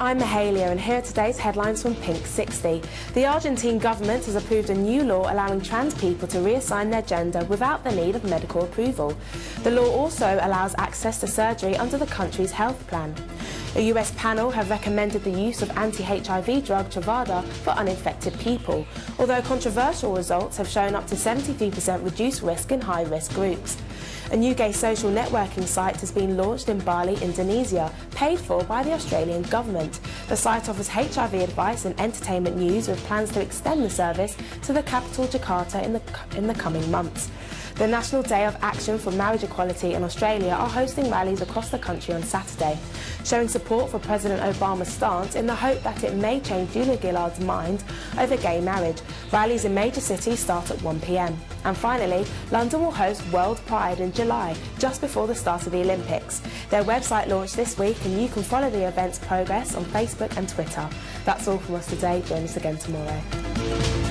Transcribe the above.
I'm Mahalia and here are today's headlines from Pink 60. The Argentine government has approved a new law allowing trans people to reassign their gender without the need of medical approval. The law also allows access to surgery under the country's health plan. A US panel have recommended the use of anti-HIV drug Truvada for uninfected people, although controversial results have shown up to 73% reduced risk in high-risk groups. A new gay social networking site has been launched in Bali, Indonesia, paid for by the Australian government. The site offers HIV advice and entertainment news with plans to extend the service to the capital Jakarta in the, in the coming months. The National Day of Action for Marriage Equality in Australia are hosting rallies across the country on Saturday, showing support for President Obama's stance in the hope that it may change Julia Gillard's mind over gay marriage. Rallies in major cities start at 1pm. And finally, London will host World Pride in July, just before the start of the Olympics. Their website launched this week and you can follow the event's progress on Facebook and Twitter. That's all from us today. Join us again tomorrow.